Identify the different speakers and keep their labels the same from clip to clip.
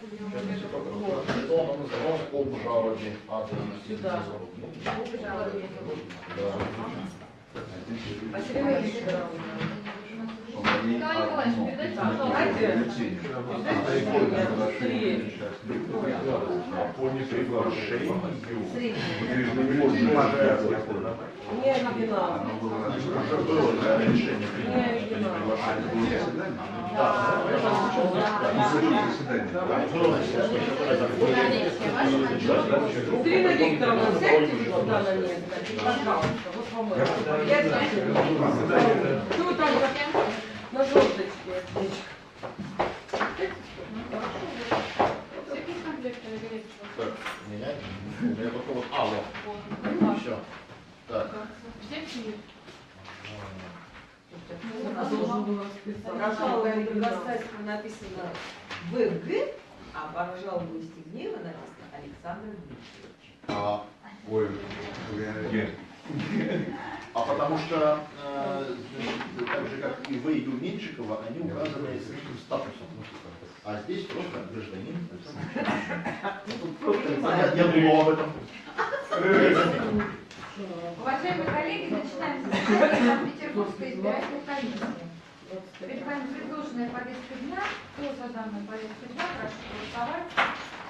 Speaker 1: Сейчас я только- Что оно называлось об жалобе
Speaker 2: Сюда.
Speaker 3: Николаевич, передайте,
Speaker 1: По неприглашению.
Speaker 2: не
Speaker 1: не приглашение.
Speaker 2: Ирина Викторовна, сядьте сюда на место, пожалуйста, вот по-моему. Я. Кто там на желточке?
Speaker 1: Так, меня, у меня только вот алло. Все. Так.
Speaker 3: Все
Speaker 2: расписать.
Speaker 4: Прошла Гастайского написано ВГ, а по жалобности гнева написано Александр Дмитриевич.
Speaker 1: А, ой, а потому что э, так же как и вы, и Меньшикова, они указаны с статусом. А здесь просто гражданин. Я, я думал об этом.
Speaker 5: Уважаемые коллеги, начинаем заседание Санкт-Петербургской избирательной комиссии. Перед вами предложенная повестка дня. Кто за данную повестку дня, прошу голосовать.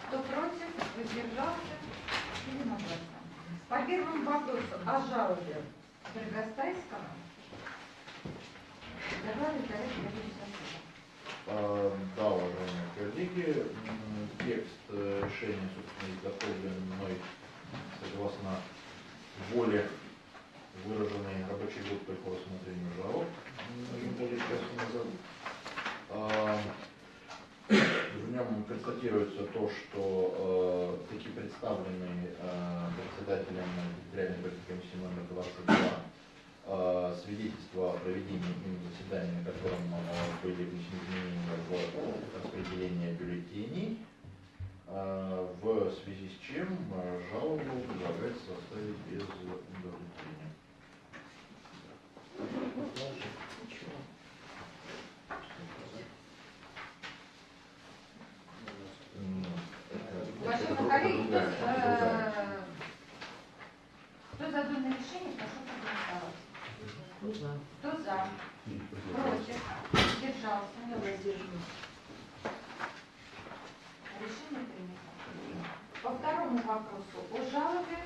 Speaker 5: Кто против, воздержался, единогласно. По первому вопросу о жалобе Дорогостайского. Сессии.
Speaker 1: А, Да, уважаемые коллеги, текст э, решения, собственно, изготовлен мной согласно воле, выраженной рабочей группой по рассмотрению жалоб, часа назад. А, В нем констатируется то, что э, таки представлены э, председателем территориальной комиссии номер 22 э, свидетельство о проведении им заседания, на котором э, были внесены изменения в распределение бюллетеней, э, в связи с чем э, жалобу предлагается оставить без удовлетворения.
Speaker 5: Уважаемые коллеги, кто, э, кто за данное решение, прошу проголосовать. Кто за? Против? Держался? Решение принято. По второму вопросу о жалобе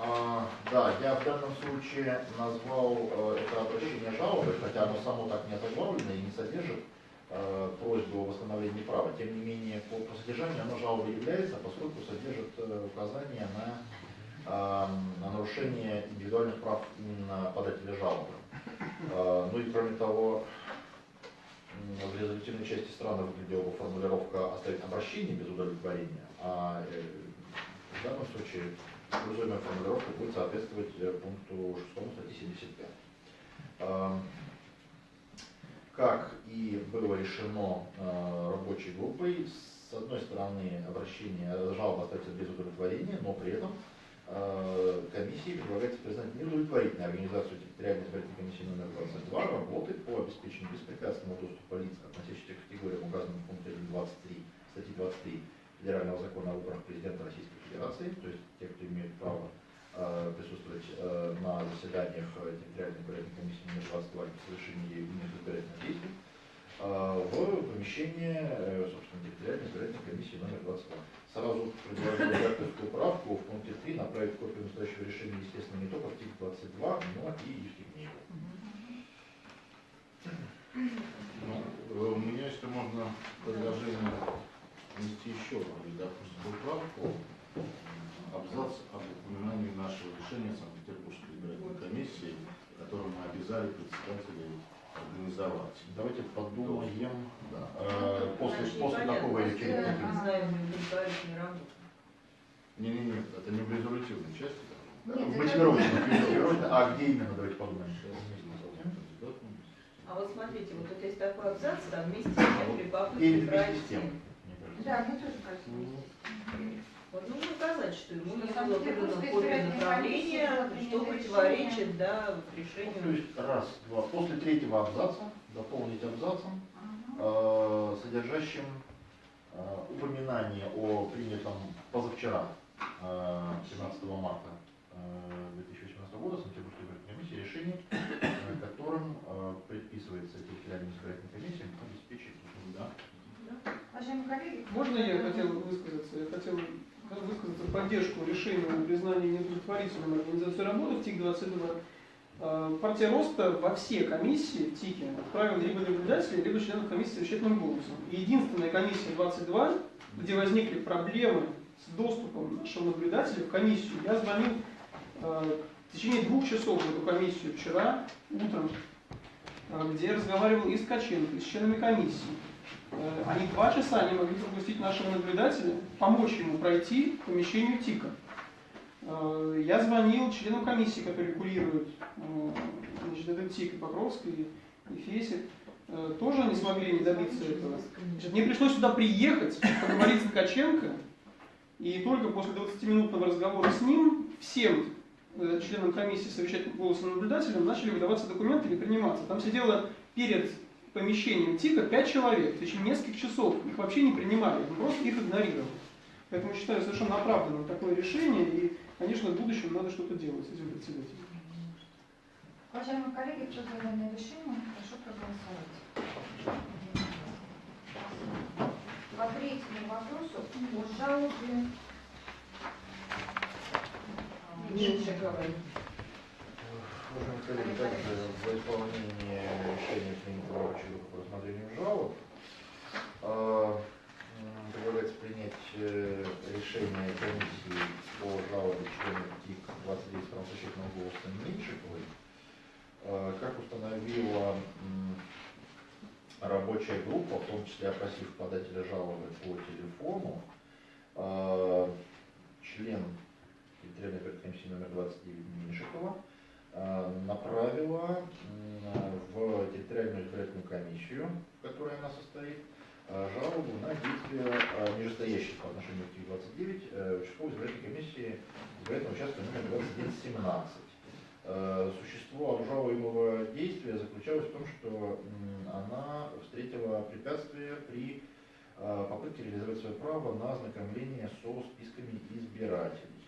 Speaker 1: А, да, я в данном случае назвал э, это обращение жалобой, хотя оно само так не озаглавлено и не содержит э, просьбу о восстановлении права. Тем не менее, по, по содержанию оно жалобой является, поскольку содержит э, указание на, на нарушение индивидуальных прав именно подателя жалобы. Ну и кроме того, в резолютивной части странно выглядела формулировка оставить обращение без удовлетворения, а э, в данном случае используемая формулировка будет соответствовать э, пункту 6 статьи 75. Эм, Как и было решено э, рабочей группой, с одной стороны обращение, жалоба остается без удовлетворения, но при этом комиссии предлагается признать неудовлетворительной организацию территориальной избирательной комиссии номер 22 работы по обеспечению беспрепятственного доступа лиц, относящихся к категориям, указанным в пункте 23, статьи 23 Федерального закона о выборах президента Российской Федерации, то есть те, кто имеет право э, присутствовать э, на заседаниях э, территориальной избирательной комиссии номер 22 для совершения ею избирательных действий, э, в помещение, э, собственно, территориальной избирательной комиссии номер 22. Сразу предложу редакторскую правку в пункте 3 направить копию настоящего решения, естественно, не только в ТИК 22, но и Евстигнееву.
Speaker 6: Ну, э, у меня, если можно, предложение внести еще одну редакторскую правку. Абзац об упоминании нашего решения Санкт-Петербургской избирательной комиссии, которым мы обязали председателей организовать.
Speaker 1: Давайте подумаем,
Speaker 6: Да.
Speaker 1: э, после, после очередного
Speaker 4: Признаем неудовлетворительной работы.
Speaker 6: Не-не-не, это не в резолютивной части.
Speaker 5: Нет, это-
Speaker 1: Мотивировочно, мотивировочно. А где именно, давайте подумаем.
Speaker 4: А вот смотрите, вот тут есть такой абзац, там вместе с тем при попытке
Speaker 1: Или вместе с тем.
Speaker 5: Да, мне тоже кажется, вместе с тем.
Speaker 4: Вот, ну, указать, что ему не было
Speaker 5: Санкт-Петербургская
Speaker 4: копия направления, что противоречит, да,
Speaker 1: Ну, то
Speaker 4: решению.
Speaker 1: есть раз, два. После третьего абзаца дополнить абзацем, э, содержащим э, упоминание о принятом позавчера, э, 17 марта э, 2018 года Санкт-Петербургской избирательной комиссии решение, э, которым э, предписывается территориальным избирательным комиссиям обеспечить да,
Speaker 5: Уважаемые коллеги,
Speaker 7: Можно я хотел высказаться? Я хотел высказаться в поддержку решения о признании неудовлетворительным организации работы в ТИК-22. Э, Партия Роста во все комиссии в ТИКе отправила либо наблюдателей, либо членов комиссии совещательным голосом. И единственная комиссия 22, где возникли проблемы с доступом нашего наблюдателя в комиссию, я звонил э, в течение двух часов в эту комиссию вчера утром, э, где я разговаривал и с Ткаченко, и с членами комиссии. Э, Они два часа не могли пропустить нашего наблюдателя, помочь ему пройти к помещению ТИКа. Э, Я звонил членам комиссии, которые регулируют э, значит, этот ТИК, и Покровский, и Фесик. Тоже не смогли не добиться этого. Значит, мне пришлось сюда приехать, поговорить с Ткаченко, и только после 20-минутного разговора с ним всем членам комиссии совещательным голосом наблюдателям начали выдаваться документы или приниматься. Там сидело перед помещением ТИКа 5 человек в течение нескольких часов. Их вообще не принимали, мы просто их игнорировали. Поэтому считаю совершенно оправданным такое решение, и, конечно, в будущем надо что-то делать с этим председателем.
Speaker 5: уважаемые коллеги, кто за данное решение, прошу проголосовать. По третьему вопросу о жалобе
Speaker 4: Меньшиковой.
Speaker 1: Уважаемые коллеги, также за исполнение решения принятого рабочей группы по рассмотрению жалоб м, предлагается принять э, решение комиссии по жалобе члена ТИК 29 правозащитного голоса Меньшиковой. Э, Как установила рабочая группа, в том числе опросив подателя жалобы по телефону, э, член территориальной комиссии номер 29 Меньшикова направила м, в территориальную избирательную комиссию, в которой она состоит, э, жалобу на действия э, нижестоящих по отношению к ТИК-29 э, участковой избирательной комиссии избирательного участка номер 2117. Э, Существо обжалуемого действия заключалось в том, что она встретила препятствие при э, попытке реализовать свое право на ознакомление со списками избирателей.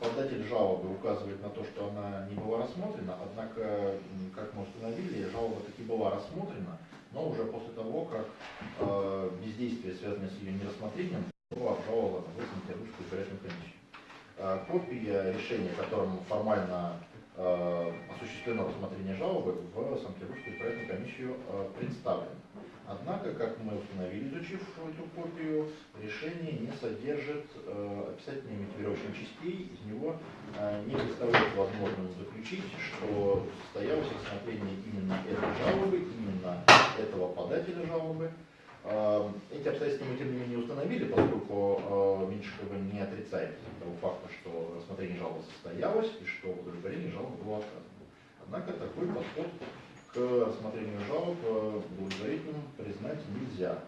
Speaker 1: Податель жалобы указывает на то, что она не была рассмотрена, однако, как мы установили, жалоба таки была рассмотрена, но уже после того, как э, бездействие, связанное с ее нерассмотрением, было обжаловано в Санкт-Петербургскую избирательную комиссию. Э, Копия решения, которым формально осуществлено рассмотрение жалобы, в Санкт-Петербургскую избирательную комиссию э, представлена. Однако, как мы установили, изучив эту копию, решение не содержит э, описательной мотивировочных частей, из него э, не представляет возможным заключить, что состоялось рассмотрение именно этой жалобы, именно этого подателя жалобы. Э, эти обстоятельства мы, тем не менее, установили, поскольку э, Меньшикова не отрицает того факта, что рассмотрение жалобы состоялось и что в удовлетворении жалобы было отказано. Однако такой подход к рассмотрению жалоб э, удовлетворительным признать нельзя.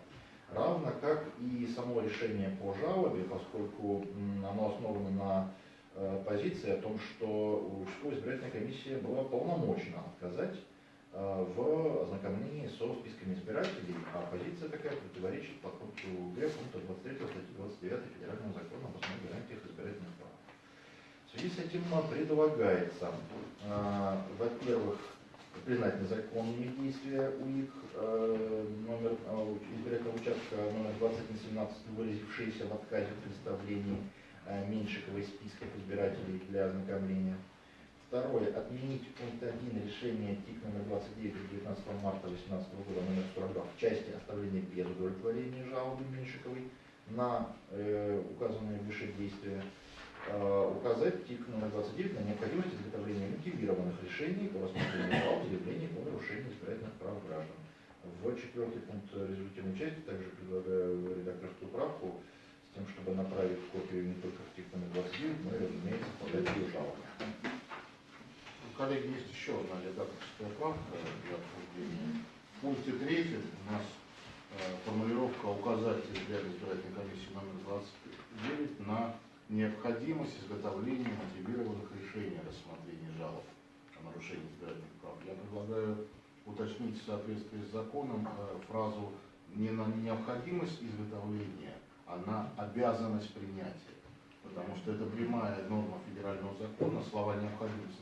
Speaker 1: Равно как и само решение по жалобе, поскольку оно основано на э, позиции о том, что участковая избирательная комиссия была полномочна отказать э, в ознакомлении со списками избирателей, а позиция такая противоречит подпункту Г пункта 23 статьи 29 Федерального закона об основных гарантиях избирательных прав. В связи с этим э, предлагается, э, во-первых, признать незаконные действия УИК э, номер э, избирательного участка номер 2117, выразившиеся в отказе в представлении э, Меньшиковой списков избирателей для ознакомления. Второе. Отменить пункт 1 решения ТИК номер 29 от 19 марта 2018 года номер 42 в части оставления без удовлетворения жалобы Меньшиковой на э, указанные выше действия э, указать ТИК номер 29 на необходимость изготовления мотивированных решений по рассмотрению жалоб заявлений о нарушении избирательных прав граждан. В четвертый пункт результативной части также предлагаю редакторскую правку с тем, чтобы направить копию не только в ТИК номер 29, но и, разумеется, подать ее жалобу.
Speaker 6: Коллеги, есть еще одна редакторская правка для обсуждения. В пункте третьем у нас э, формулировка указать территориальной избирательной комиссии номер 29 на необходимость изготовления мотивированных решений о рассмотрении жалоб о нарушении избирательных прав. Я предлагаю уточнить в соответствии с законом э, фразу не на необходимость изготовления, а на обязанность принятия. Потому что это прямая норма федерального закона, слова необходимость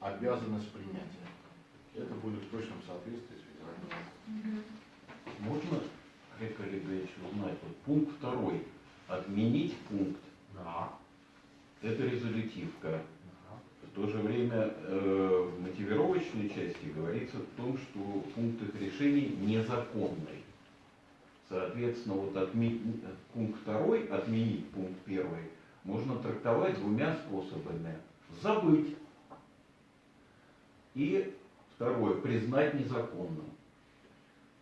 Speaker 6: обязанность принятия. Это будет в точном соответствии с федеральным законом.
Speaker 8: Можно, Олег Олегович, узнать, вот пункт второй, отменить пункт,
Speaker 1: Да.
Speaker 8: это резолютивка. В то же время э, в мотивировочной части говорится о том, что пункт их решений незаконный. Соответственно, вот отме- пункт второй, отменить пункт первый, можно трактовать двумя способами. Забыть. И второе, признать незаконным.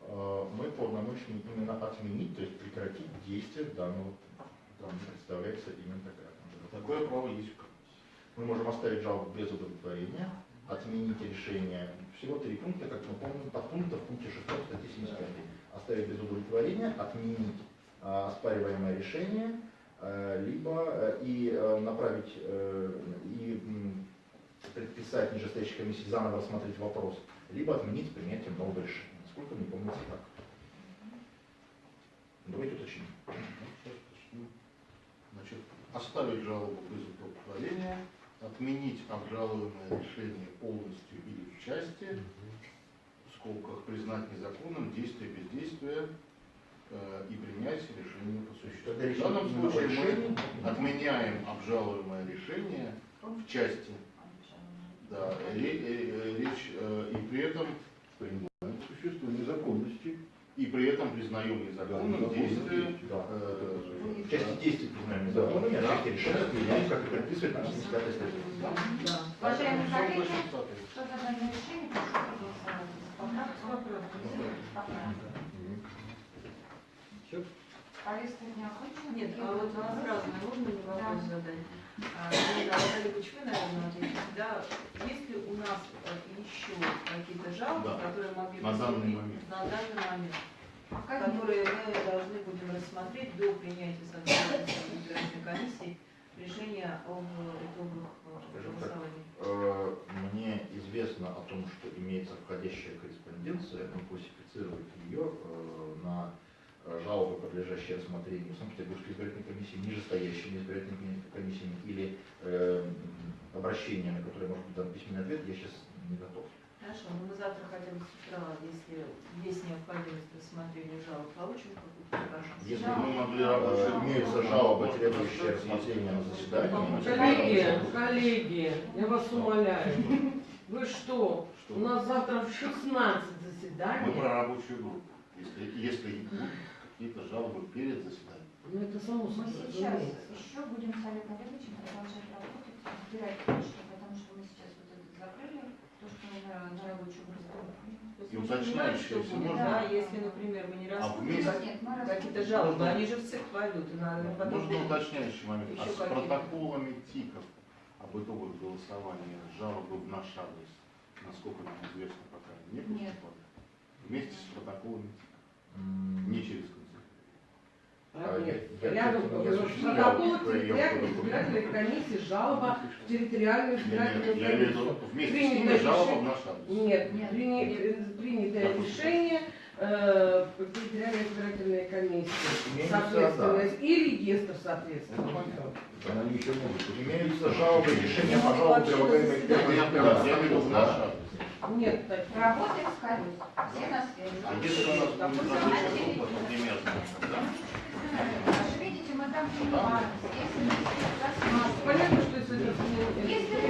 Speaker 1: Э, Мы полномочны именно отменить, то есть прекратить действие данного пункта. Там представляется именно такая.
Speaker 6: Такое право есть в комиссии.
Speaker 1: Мы можем оставить жалобу без удовлетворения, отменить решение. Всего три пункта, как мы помним, по пункту в пункте 6 статьи 75. Оставить без удовлетворения, отменить а, оспариваемое решение, э, либо и направить и предписать нижестоящей комиссии заново рассмотреть вопрос, либо отменить принятие нового решения. Насколько мне помнится так. Давайте уточним.
Speaker 6: Значит, оставить жалобу без удовлетворения, отменить обжалуемое решение полностью или в части, в скобках признать незаконным действие бездействия э, и принять решение по существу. В данном случае мы отменяем обжалуемое решение в части. Да, э, э, речь э, и при этом
Speaker 8: Существует незаконности.
Speaker 6: и при этом признаем незаконным
Speaker 8: Да,
Speaker 6: действие
Speaker 1: Да.
Speaker 6: э,
Speaker 1: В части действий признанными незаконными, а в части решения применяем, как и предписывает нам 75 статья.
Speaker 4: Да.
Speaker 5: Уважаемые коллеги, кто за данное решение, прошу проголосовать. Повестка дня окончена.
Speaker 4: Нет, а вот
Speaker 5: будут
Speaker 4: у нас
Speaker 5: вопросы?
Speaker 4: разные, можно вопрос
Speaker 5: Да.
Speaker 4: задать? А, ну, Наталья вы, наверное, ответите, да? Есть ли у нас э, еще какие-то жалобы,
Speaker 6: Да.
Speaker 4: которые могли
Speaker 6: На данный момент.
Speaker 4: на данный момент,
Speaker 5: Пока нет.
Speaker 4: которые мы должны будем рассмотреть до принятия соответствующей избирательной комиссии решения об итогах э, голосования?
Speaker 1: Э, Мне известно о том, что имеется входящая корреспонденция, мы классифицируем ее на жалобы, подлежащие рассмотрению Санкт-Петербургской избирательной комиссии, нижестоящими избирательными комиссиями или э, обращения, на которые может быть дан письменный ответ, я сейчас не готов.
Speaker 4: Хорошо, ну мы завтра хотя бы с утра, если есть необходимость рассмотрения жалоб, получим какую-то?
Speaker 6: Если мы могли рабочую
Speaker 1: Имеются жалобы, требующие рассмотрения на заседании.
Speaker 2: Коллеги, коллеги, я вас умоляю. Вы что?
Speaker 6: Что?
Speaker 2: У нас завтра в 16
Speaker 6: Мы
Speaker 2: заседание.
Speaker 6: про рабочую группу. Если, если какие-то жалобы перед заседанием.
Speaker 2: Ну это само
Speaker 5: Мы
Speaker 2: собой
Speaker 5: сейчас
Speaker 2: разумеется.
Speaker 5: еще будем с Олегом Олеговичем продолжать работать, разбирать почту, потому что мы сейчас вот это закрыли, то, что на, на рабочую группу.
Speaker 4: То
Speaker 6: И уточняющие,
Speaker 4: что
Speaker 6: если
Speaker 5: можно.
Speaker 4: да, если, например, мы не
Speaker 6: А
Speaker 4: рассмотрим
Speaker 5: мы
Speaker 4: какие-то жалобы,
Speaker 6: Можно-
Speaker 4: они же в пойдут, и надо потом...
Speaker 6: Можно уточняющий момент. А
Speaker 4: Еще
Speaker 6: с
Speaker 4: какие-то?
Speaker 6: протоколами ТИКов об итогах голосования жалобы в наш адрес, насколько нам известно, пока не
Speaker 5: Нет.
Speaker 6: поступали. Вместе с протоколами ТИКов, не через канцелярию.
Speaker 2: А, нет,
Speaker 1: Я- я,
Speaker 2: рядом
Speaker 1: не
Speaker 2: протоколах
Speaker 1: проверку
Speaker 2: территориальной избирательной комиссии жалоба в территориальную избирательную комиссию.
Speaker 6: вместе с
Speaker 2: Принято
Speaker 6: ними жалоба в
Speaker 2: решение.
Speaker 6: наш адрес.
Speaker 2: Нет, прини- принятое решение э, территориальной избирательной комиссии, соответственно, и регистр, соответственно.
Speaker 8: Они еще могут.
Speaker 1: Имеются жалобы, решения по жалобам, прилагаемые к
Speaker 6: в наш адрес.
Speaker 2: Нет, так,
Speaker 5: Работаем с колес. Все на связи.
Speaker 6: А если у нас например,
Speaker 5: видите, мы там. Если рассматриваем
Speaker 2: понятно, что если это